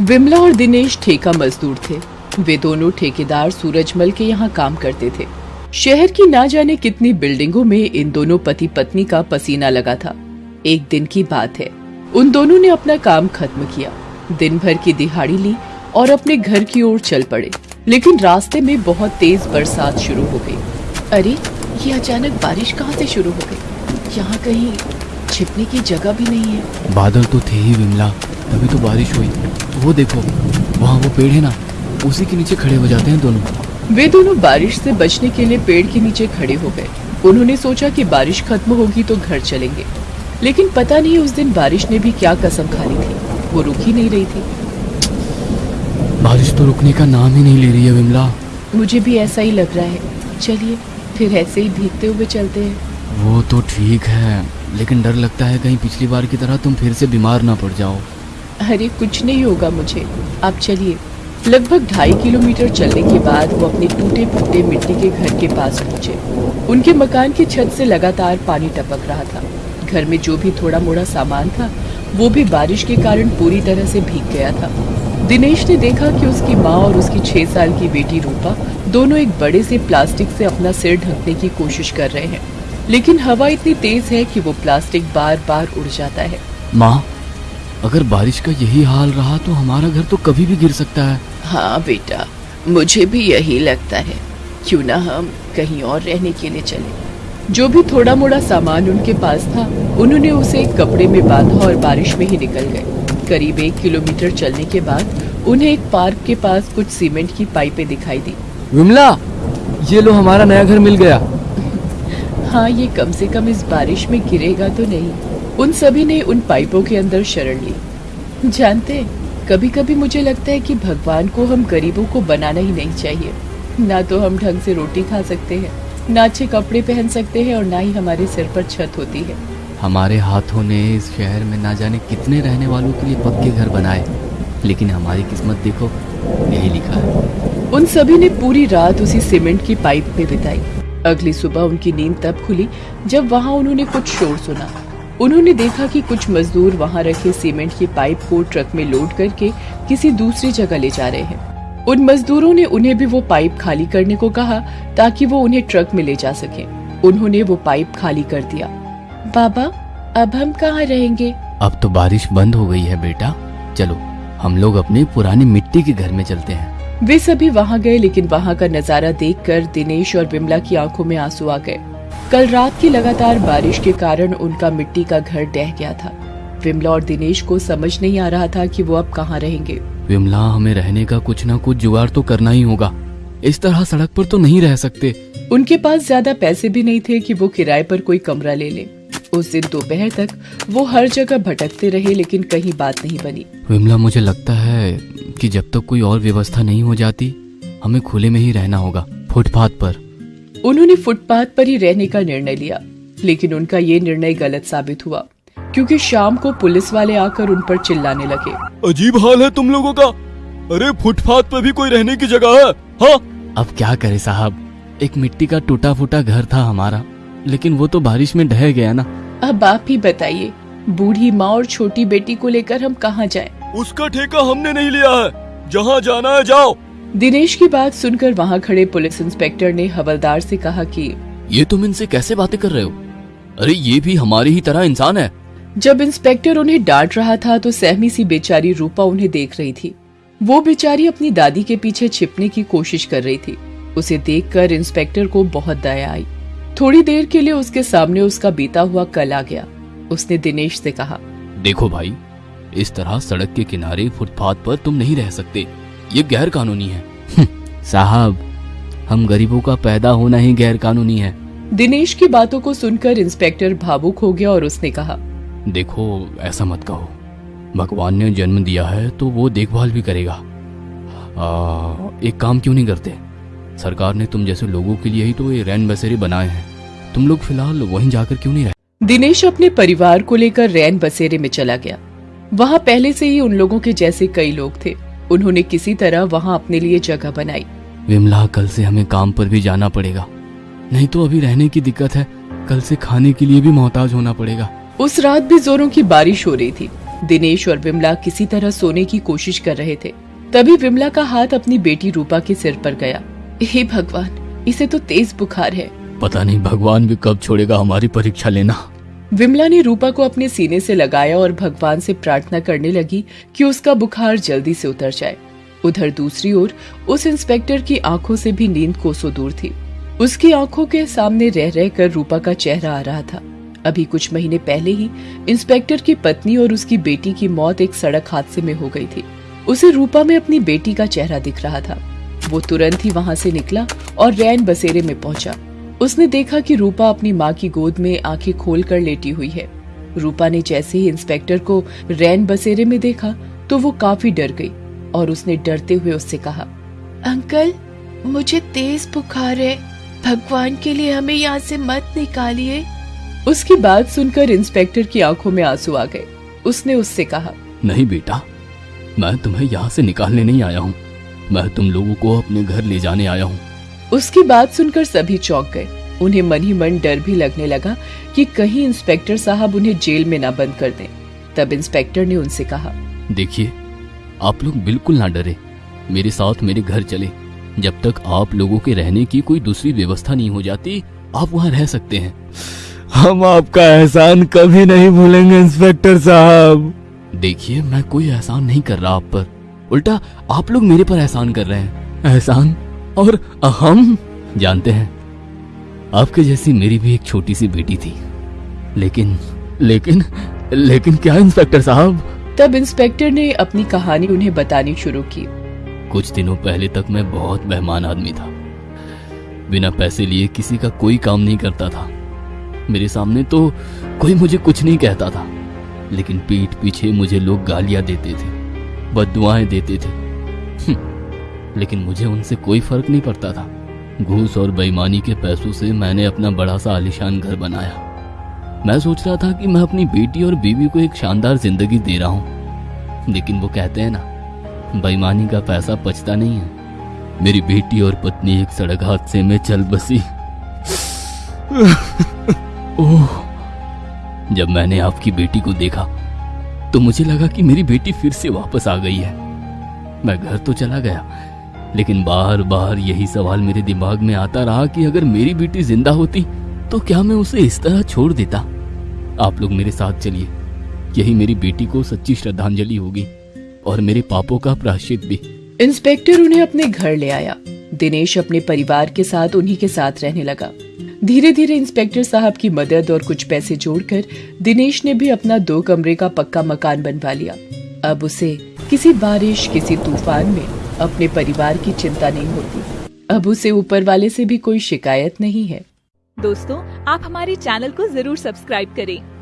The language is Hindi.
विमला और दिनेश ठेका मजदूर थे। वे दोनों ठेकेदार सूरजमल के यहाँ काम करते थे। शहर की ना जाने कितनी बिल्डिंगों में इन दोनों पति पत्नी का पसीना लगा था। एक दिन की बात है। उन दोनों ने अपना काम खत्म किया। दिन भर की दिहाड़ी ली और अपने घर की ओर चल पड़े। लेकिन रास्ते में बहुत तेज बरसात शुरू हो गई। अरे, ये अचानक बारिश कहाँ से शुरू हो गई? यहाँ कहीं छिपने की जगह भी नहीं है। बादल तो थे ही विमला। तभी तो बारिश हुई। वो देखो वहाँ वो पेड़ है ना उसी के नीचे खड़े हो जाते हैं दोनों। वे दोनों बारिश से बचने के लिए पेड़ के नीचे खड़े हो गए। उन्होंने सोचा कि बारिश खत्म होगी तो घर चलेंगे। लेकिन पता नहीं उस दिन बारिश ने भी क्या कसम खा ली थी। वो रुक ही नहीं रही थी। बारिश तो रुकने का नाम ही नहीं ले रही है विमला। मुझे भी ऐसा ही लग रहा है। चलिए फिर ऐसे ही भीगते हुए चलते हैं। वो तो ठीक है लेकिन डर लगता है कहीं पिछली बार की तरह तुम फिर से बीमार ना पड़ जाओ। अरे कुछ नहीं होगा मुझे। आप चलिए। लगभग ढाई किलोमीटर चलने के बाद वो अपने टूटे फूटे मिट्टी के घर के पास पहुँचे। उनके मकान की छत से लगातार पानी टपक रहा था। घर में जो भी थोड़ा मोड़ा सामान था, वो भी बारिश के कारण पूरी तरह से भीग गया था। दिनेश ने देखा कि उसकी माँ और उसकी छह साल की बेटी रूपा दोनों एक बड़े से प्लास्टिक से अपना सिर ढकने की कोशिश कर रहे हैं। लेकिन हवा इतनी तेज है कि वो प्लास्टिक बार बार उड़ जाता है। माँ अगर बारिश का यही हाल रहा तो हमारा घर तो कभी भी गिर सकता है। हाँ बेटा मुझे भी यही लगता है। क्यों ना हम कहीं और रहने के लिए चले। जो भी थोड़ा मोड़ा सामान उनके पास था उन्होंने उसे एक कपड़े में बांधा और बारिश में ही निकल गए। करीब एक किलोमीटर चलने के बाद उन्हें एक पार्क के पास कुछ सीमेंट की पाइपें दिखाई दी। विमला ये लो हमारा नया घर मिल गया। हाँ ये कम से कम इस बारिश में गिरेगा तो नहीं। उन सभी ने उन पाइपों के अंदर शरण ली। जानते कभी कभी मुझे लगता है कि भगवान को हम गरीबों को बनाना ही नहीं चाहिए। ना तो हम ढंग से रोटी खा सकते हैं ना अच्छे कपड़े पहन सकते हैं और ना ही हमारे सिर पर छत होती है। हमारे हाथों ने इस शहर में ना जाने कितने रहने वालों के लिए पक्के घर बनाए लेकिन हमारी किस्मत देखो यही लिखा है। उन सभी ने पूरी रात उसी सीमेंट की पाइप में बिताई। अगली सुबह उनकी नींद तब खुली जब वहाँ उन्होंने कुछ शोर सुना। उन्होंने देखा कि कुछ मजदूर वहाँ रखे सीमेंट की पाइप को ट्रक में लोड करके किसी दूसरी जगह ले जा रहे हैं। उन मजदूरों ने उन्हें भी वो पाइप खाली करने को कहा ताकि वो उन्हें ट्रक में ले जा सके। उन्होंने वो पाइप खाली कर दिया। बाबा अब हम कहाँ रहेंगे? अब तो बारिश बंद हो गई है बेटा। चलो हम लोग अपने पुराने मिट्टी के घर में चलते हैं। वे सभी वहाँ गए लेकिन वहाँ का नज़ारा देखकर दिनेश और विमला की आँखों में आँसू आ गए। कल रात की लगातार बारिश के कारण उनका मिट्टी का घर डह गया था। विमला और दिनेश को समझ नहीं आ रहा था कि वो अब कहाँ रहेंगे। विमला हमें रहने का कुछ ना कुछ जुगाड़ तो करना ही होगा। इस तरह सड़क पर तो नहीं रह सकते। उनके पास ज़्यादा पैसे भी नहीं थे कि वो किराए पर कोई कमरा ले ले। उस दिन दोपहर तक वो हर जगह भटकते रहे लेकिन कहीं बात नहीं बनी। विमला मुझे लगता है कि जब तक तो कोई और व्यवस्था नहीं हो जाती हमें खुले में ही रहना होगा फुटपाथ पर। उन्होंने फुटपाथ पर ही रहने का निर्णय लिया लेकिन उनका ये निर्णय गलत साबित हुआ क्योंकि शाम को पुलिस वाले आकर उन पर चिल्लाने लगे। अजीब हाल है तुम लोगों का। अरे फुटपाथ पर भी कोई रहने की जगह है? हाँ? अब क्या करे साहब? एक मिट्टी का टूटा फूटा घर था हमारा लेकिन वो तो बारिश में ढह गया ना। अब आप ही बताइए बूढ़ी माँ और छोटी बेटी को लेकर हम कहाँ जाएँ? उसका ठेका हमने नहीं लिया है। जहाँ जाना है जाओ। दिनेश की बात सुनकर वहाँ खड़े पुलिस इंस्पेक्टर ने हवलदार से कहा कि ये तुम इनसे कैसे बातें कर रहे हो? अरे ये भी हमारी ही तरह इंसान है। जब इंस्पेक्टर उन्हें डांट रहा था तो सहमी सी बेचारी रूपा उन्हें देख रही थी। वो बेचारी अपनी दादी के पीछे छिपने की कोशिश कर रही थी। उसे देखकर इंस्पेक्टर को बहुत दया आई। थोड़ी देर के लिए उसके सामने उसका बीता हुआ कल आ गया। उसने दिनेश से कहा देखो भाई इस तरह सड़क के किनारे फुटपाथ पर तुम नहीं रह सकते। ये गैर कानूनी है। हम्म, साहब हम गरीबों का पैदा होना ही गैर कानूनी है। दिनेश की बातों को सुनकर इंस्पेक्टर भावुक हो गया और उसने कहा देखो ऐसा मत कहो। भगवान ने जन्म दिया है तो वो देखभाल भी करेगा। आ, एक काम क्यों नहीं करते? सरकार ने तुम जैसे लोगों के लिए ही तो ये रैन बसेरे बनाए हैं। तुम लोग फ़िलहाल वहीं जाकर क्यों नहीं रहे? दिनेश अपने परिवार को लेकर रैन बसेरे में चला गया। वहाँ पहले से ही उन लोगों के जैसे कई लोग थे। उन्होंने किसी तरह वहाँ अपने लिए जगह बनाई। विमला कल से हमें काम पर भी जाना पड़ेगा। नहीं तो अभी रहने की दिक्कत है। कल से खाने के लिए भी मोहताज होना पड़ेगा। उस रात भी जोरों की बारिश हो रही थी। दिनेश और विमला किसी तरह सोने की कोशिश कर रहे थे। तभी विमला का हाथ अपनी बेटी रूपा के सिर पर गया। हे भगवान इसे तो तेज बुखार है। पता नहीं भगवान भी कब छोड़ेगा हमारी परीक्षा लेना। विमला ने रूपा को अपने सीने से लगाया और भगवान से प्रार्थना करने लगी कि उसका बुखार जल्दी से उतर जाए। उधर दूसरी ओर, उस इंस्पेक्टर की आँखों से भी नींद कोसों दूर थी। उसकी आँखों के सामने रह रह कर रूपा का चेहरा आ रहा था। अभी कुछ महीने पहले ही इंस्पेक्टर की पत्नी और उसकी बेटी की मौत एक सड़क हादसे में हो गई थी। उसे रूपा में अपनी बेटी का चेहरा दिख रहा था। वो तुरंत ही वहाँ से निकला और रैन बसेरे में पहुँचा। उसने देखा कि रूपा अपनी माँ की गोद में आँखें खोल कर लेटी हुई है। रूपा ने जैसे ही इंस्पेक्टर को रैन बसेरे में देखा तो वो काफ़ी डर गई और उसने डरते हुए उससे कहा, अंकल, मुझे तेज बुखार है। भगवान के लिए हमें यहाँ से मत निकालिए। उसकी बात सुनकर इंस्पेक्टर की आँखों में आँसू आ गए। उसने उससे कहा, नहीं बेटा, मैं तुम्हें यहाँ से निकालने नहीं आया हूँ। मैं तुम लोगों को अपने घर ले जाने आया हूँ। उसकी बात सुनकर सभी चौंक गए। उन्हें मन ही मन डर भी लगने लगा कि कहीं इंस्पेक्टर साहब उन्हें जेल में ना बंद कर दें। तब इंस्पेक्टर ने उनसे कहा देखिए आप लोग बिल्कुल ना डरे। मेरे साथ मेरे घर चले। जब तक आप लोगों के रहने की कोई दूसरी व्यवस्था नहीं हो जाती आप वहाँ रह सकते हैं। हम आपका एहसान कभी नहीं भूलेंगे इंस्पेक्टर साहब। देखिए मैं कोई एहसान नहीं कर रहा आप पर। उल्टा आप लोग मेरे पर एहसान कर रहे हैं। एहसान? और हम जानते हैं। आपके जैसी मेरी भी एक छोटी सी बेटी थी। लेकिन लेकिन लेकिन क्या इंस्पेक्टर साहब? तब इंस्पेक्टर ने अपनी कहानी उन्हें बतानी शुरू की। कुछ दिनों पहले तक मैं बहुत मेहमान आदमी था। बिना पैसे लिए किसी का कोई काम नहीं करता था। मेरे सामने तो कोई मुझे कुछ नहीं कहता था। लेकिन पीठ पीछे मुझे लोग गालियाँ देते थे बदुआएँ देते थे। हम्म, लेकिन मुझे उनसे कोई फ़र्क नहीं पड़ता था। घूस और बेईमानी के पैसों से मैंने अपना बड़ा सा आलिशान घर बनाया। मैं सोच रहा था कि मैं अपनी बेटी और बीवी को एक शानदार ज़िंदगी दे रहा हूँ। लेकिन वो कहते हैं ना, बेईमानी का पैसा पचता नहीं है। मेरी बेटी और पत्नी एक सड़क हादसे में चल बसी। ओह, जब मैंने आपकी बेटी को देखा तो मुझे लगा कि मेरी बेटी फिर से वापस आ गई है। मैं घर तो चला गया लेकिन बार बार यही सवाल मेरे दिमाग में आता रहा कि अगर मेरी बेटी ज़िंदा होती तो क्या मैं उसे इस तरह छोड़ देता? आप लोग मेरे साथ चलिए। यही मेरी बेटी को सच्ची श्रद्धांजलि होगी और मेरे पापों का प्राश्चित भी। इंस्पेक्टर उन्हें अपने घर ले आया। दिनेश अपने परिवार के साथ उन्हीं के साथ रहने लगा। धीरे धीरे इंस्पेक्टर साहब की मदद और कुछ पैसे जोड़कर दिनेश ने भी अपना दो कमरे का पक्का मकान बनवा लिया। अब उसे किसी बारिश, किसी तूफ़ान में अपने परिवार की चिंता नहीं होती। अब उसे ऊपर वाले से भी कोई शिकायत नहीं है। दोस्तों, आप हमारे चैनल को ज़रूर सब्सक्राइब करें।